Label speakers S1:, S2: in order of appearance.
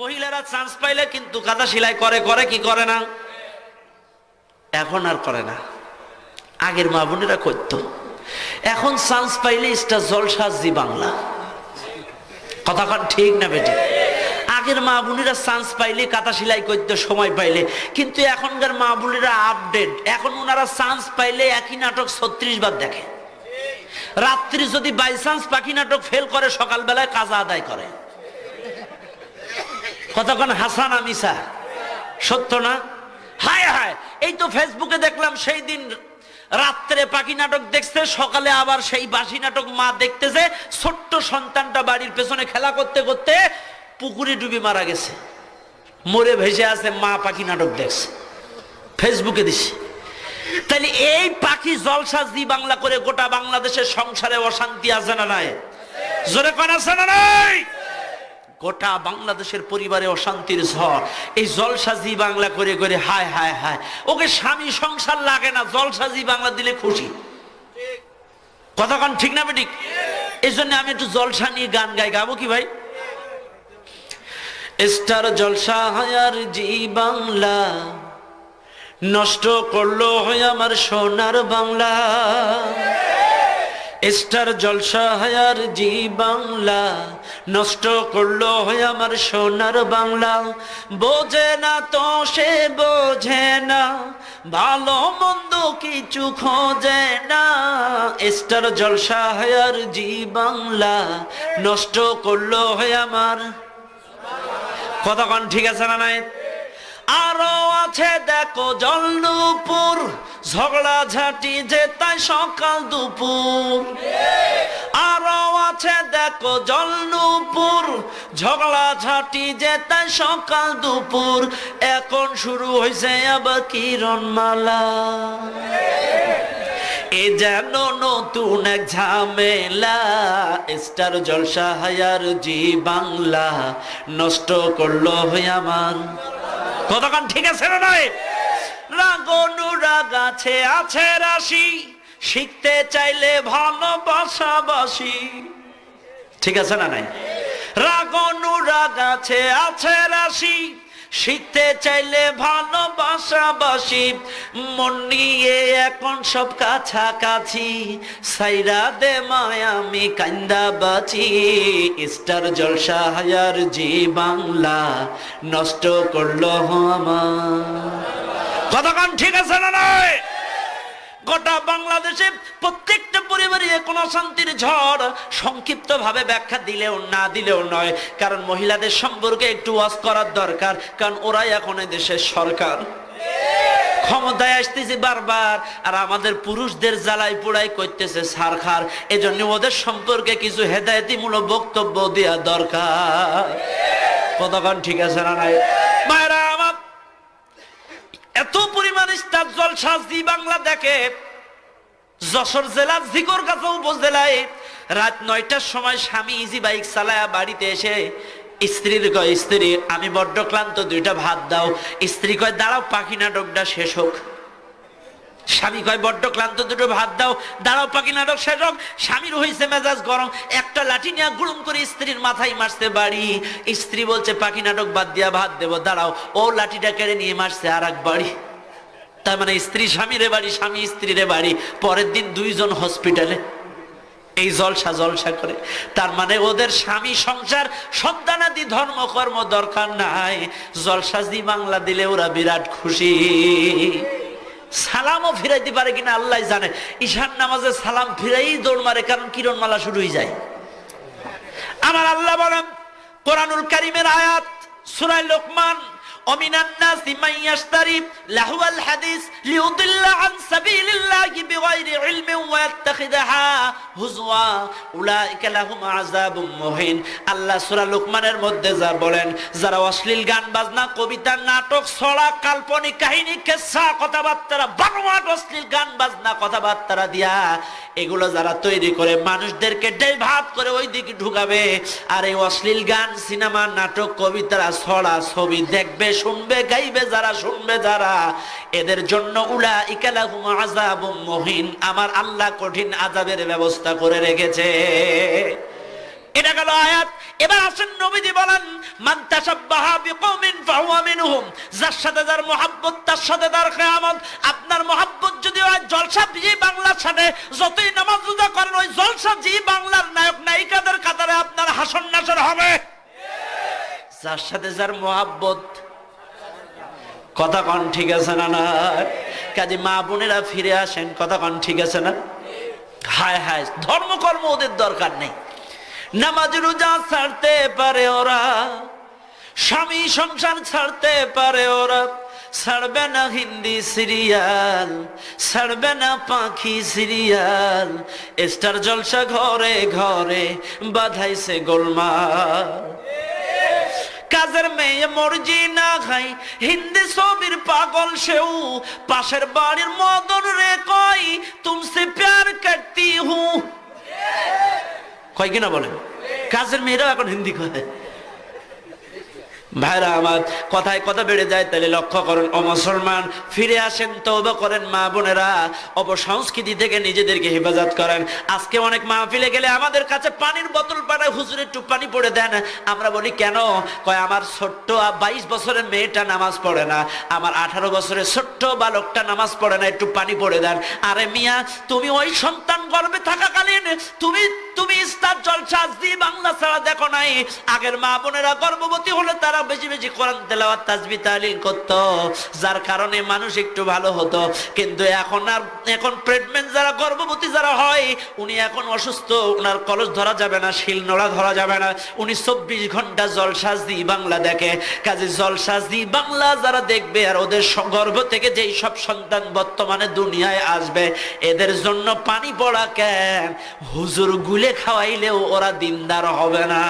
S1: মহিলারা চান্স পাইলে কিন্তু কাঁথা সেলাই করে করে কি করে না? এখন আর করে না। আগের মা বোনেরা করতো। এখন চান্স পাইলে স্টার জলসা জি বাংলা। কথাক্ষণ ঠিক না বেটি? আগের মা বোনেরা চান্স পাইলে কাঁথা সেলাই করতে, সময় পাইলে। কিন্তু এখনকার মা বোনেরা আপডেট এখন ওনারা চান্স পাইলে একই নাটক ছত্রিশ বার দেখে। রাত্রি যদি বাই চান্স পাখি নাটক ফেল করে, সকালবেলায় কাজা আদায় করে। কতক্ষণ? হাসান আমিসা সত্য না? হায় হায়, এই তো ফেসবুকে দেখলাম সেই দিন রাত্রে পাখি নাটক দেখছে, সকালে আবার সেই বাসি নাটক মা দেখতেছে, ছোট্ট সন্তানটা বাড়ির পেছনে খেলা করতে করতে পুকুরে ডুবে মারা গেছে। মরে ভেসে আছে, মা পাখি নাটক দেখছে। ফেসবুকে দিছে। তাহলে এই পাখি জলসা জি বাংলা করে গোটা বাংলাদেশের সংসারে অশান্তি আছে না নাই? জোরে কন, আছে না নাই? গোটা বাংলাদেশের পরিবারে অশান্তির ঝড়। এই জলসাজি বাংলা করে করে হায় হায় হায়। ওকে স্বামী সংসার লাগে না, জলসাজি বাংলা দিলে খুশি। কতক্ষণ ঠিক না বেঠিক? এই জন্য আমি একটু জলসা নিয়ে গান গাই। গাবো কি ভাই? স্টার জলসা হায়ার জি বাংলা। নষ্ট করল হয় আমার সোনার বাংলা। স্টার জলসা হায়ার জি বাংলা, নষ্ট করল হয় আমার সোনার বাংলা। বোঝে না তো সে বোঝে না, ভালো মন্দ কিছু খোঁজে না। স্টার জলসা হায়ার জি বাংলা, নষ্ট করল হয় আমার। কতক্ষণ ঠিক আছে না নাই? আরও আছে দেখো জলনুপুর ঝগড়া ঝাঁটি যে তাই সকাল দুপুর। আরও আছে দেখো জলনুপুর, ঝগড়া ঝাঁটি যে তাই সকাল দুপুর। এখন শুরু হয়েছে আবার কিরণমালা। এ যেন নতুন এক ঝামেলা, স্টার জলসা হায়ার জি বাংলা, নষ্ট করল হয়ে আমার। কতক্ষণ ঠিক আছে না নয় রাগনুরাগ আছে আছে রাশি। শিখতে চাইলে ভালোবাসা বাসি ঠিক আছে না নাই? রাগনুরাগ আছে আছে রাশি। শিখতে চাইলে ভালোবাসা বাসি মন নিয়ে এখন সব কাছাকাছি। সাইরা দে মায়ামি কান্দা বাঁচি। স্টার জলসা হায়ার জি বাংলা, নষ্ট করল আমার। কতক্ষণ ঠিক আছে না নয় গোটা বাংলাদেশে প্রত্যেকটা পরিবারে কোনো শান্তির ঝড় সংক্ষিপ্ত ভাবে ব্যাখ্যা দিলেও না দিলেও নয়। কারণ মহিলাদের সম্পর্কে একটু ওয়াজ করার দরকার, কারণ ওরাই এখন দেশের সরকার। ক্ষমতায় আসতেছে বারবার, আর আমাদের পুরুষদের জ্বালাই পোড়াই করতেছে সারখার এজন্য ওদের সম্পর্কে কিছু হেদায়তিমূলক বক্তব্য দেওয়া দরকার। কতক্ষণ ঠিক আছে না নাই? মায়েরা পরিমাণ স্টার জলসা জি বাংলা দেখে। যশোর জেলার জিকর কাছে উপজেলায় রাত নয়টার সময় স্বামী ইজি বাইক চালায়া বাড়িতে এসে স্ত্রীর কয়, স্ত্রী, আমি বড্ড ক্লান্ত, দুইটা ভাত দাও। স্ত্রী কয়, দাঁড়াও, পাখি নাটকটা শেষ হোক। স্বামী কয়, বড্ড ক্লান্ত, দুটো ভাত দাও। দাঁড়াও, পাখি নাটক শেষ হোক। স্বামীর হয়েছে মেজাজ গরম। একটা লাঠি নিয়ে গুড়ুম করে স্ত্রীর মাথায় মারছে বাড়ি। স্ত্রী বলছে, পাখি নাটক বাদ দিয়া ভাত দেবো, দাঁড়াও। ও লাঠিটা কেড়ে নিয়ে মারছে আর এক বাড়ি। তার মানে স্ত্রী স্বামীর বাড়ি, স্বামী স্ত্রীর বাড়ি। পরের দিন দুইজন হসপিটালে। এই জলসা জলসা করে। তার মানে ওদের স্বামী সংসার, সন্তানাদি ধর্ম, কর্ম দরকার নাই। জলসা দি বাংলা দিলে ওরা বিরাট খুশি। সালামও ফিরাইতে পারে কিনা আল্লাহ জানে। ঈশান নামাজে সালাম ফিরাই দৌড় মারে, কারণ কিরণমালা শুরু হয়ে যায়। আমার আল্লাহ বলেন, কোরআনুল কারিমের আয়াত সুরাই লোকমান ومن الناس من يشتري لهو الحديث ليضل عن سبيل ইয়াত্তাখিযাহা হুজওয়া, উলাইকা লাহুম আযাবুম মুহিন। আল্লাহ সূরা মধ্যে যা বলেন, যারা অশ্লীল গান বাজনা, কবিতা, নাটক, ছড়া, কাল্পনিক কাহিনী কথাবার্তা, বানোয়াট অশ্লীল গান বাজনা কথাবার্তা দিয়া, এগুলো যারা তৈরি করে, মানুষদেরকে ডেভাব করে ওই দিকে ঢুকাবে। আর এই অশ্লীল গান, সিনেমা, নাটক, কবিতা, ছড়া, ছবি দেখবে, শুনবে, গাইবে যারা, শুনবে যারা। এদের জন্য আমার আল্লাহ কঠিন আযাবের ব্যবস্থা করে রেখেছে। এটা গেল আয়াত। এবার আসেন নবীজি বলেন যার সাথে যার তার সাথে তার আপনার মহাব্বত যদি হয়, জলসা জি বাংলার সাথে যতই নামাজ রোজা করেন, ওই জলসা জি বাংলার নায়ক নায়িকাদের কাতারে আপনার হাসন নাসর হবে। যার সাথে যার মহাব্বত কথা কন, ঠিক আছে না না? কাজে মা বোনেরা ফিরে আসেন, কথা কন, ঠিক আছে না? হায় হায়, ধর্মকর্ম ওদের দরকার নেই। নামাজ রোজা ছাড়তে পারে ওরা, স্বামী সংসার ছাড়তে পারে ওরা। ছাড়বে না হিন্দি সিরিয়াল, ছাড়বে না পাখি সিরিয়াল। স্টার জলসা ঘরে ঘরে বাধাইছে গোলমাল। কাজের মেয়ে মর্জি না খাই। হিন্দি ছবির পাগল সেও। পাশের বাড়ির মদন রে কই তুমসে প্যার করতি হু। কয় কিনা বলেন? কাজের মেয়েরাও এখন হিন্দি কয়। ভাইরা আমার কথায় কথা বেড়ে যায়, তাহলে লক্ষ্য করেন, ও মুসলমান, ফিরে আসেন তৌবা করেন, মা বোনেরা, অপসংস্কৃতি থেকে নিজেদেরকে হেফাজত করেন। আজকে অনেক মাহফিলে গেলে আমাদের কাছে পানির বোতল পাঠায়, হুজুর একটু পানি পড়ে দেন। আমরা বলি, কেন? কয়, আমার ছোট্ট বাইশ বছরের মেয়েটা নামাজ পড়ে না। আমার আঠারো বছরের ছোট্ট বালকটা নামাজ পড়ে না, একটু পানি পড়ে দেন। আরে মিয়া, তুমি ওই সন্তান গর্ভে থাকাকালীন, তুমি তুমি ইস্তার জলসা জি বাংলা ছাড়া দেখো নাই। আগের মা বোনেরা গর্ভবতী হলে তারা বেশি বেশি কোরআন তেলাওয়াত, তাজবি, তালিল করত। যার কারণে মানুষ একটু ভালো হতো। কিন্তু এখন আর, এখন প্রেগনেন্ট যারা গর্ভবতী যারা হয়, উনি এখন অসুস্থ ওনার কলস ধরা যাবে না, শিল নোড়া ধরা যাবে না। উনি চব্বিশ ঘণ্টা জলসাজ দি বাংলা দেখে। কাজে জলসাজ দি বাংলা যারা দেখবে আর ওদের গর্ভ থেকে যেই সব সন্তান বর্তমানে দুনিয়ায় আসবে, এদের জন্য পানি পড়া কেন? হুজুর গুলে খাওয়াইলেও ওরা দিনদার হবে না।